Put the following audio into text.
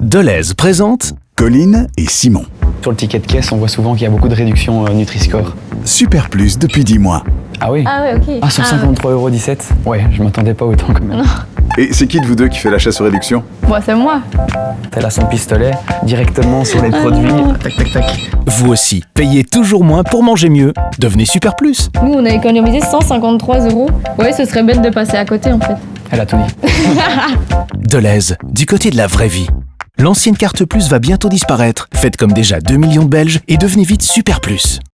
Deleuze présente Colline et Simon. Sur le ticket de caisse, on voit souvent qu'il y a beaucoup de réductions euh, Nutri-Score. Super Plus depuis 10 mois. Ah oui Ah ouais, ok. Ah, sur 53,17€ Ouais, je m'attendais pas autant quand même. Et c'est qui de vous deux qui fait l'achat sur réduction? Bon, c'est moi. Elle a son pistolet directement sur les produits. Tac, tac, tac. Vous aussi, payez toujours moins pour manger mieux. Devenez Super Plus. Nous, on a économisé 153 euros. Ouais, ce serait bête de passer à côté en fait. Elle a tout dit. Deleuze, du côté de la vraie vie. L'ancienne carte Plus va bientôt disparaître. Faites comme déjà 2 millions de Belges et devenez vite Super Plus.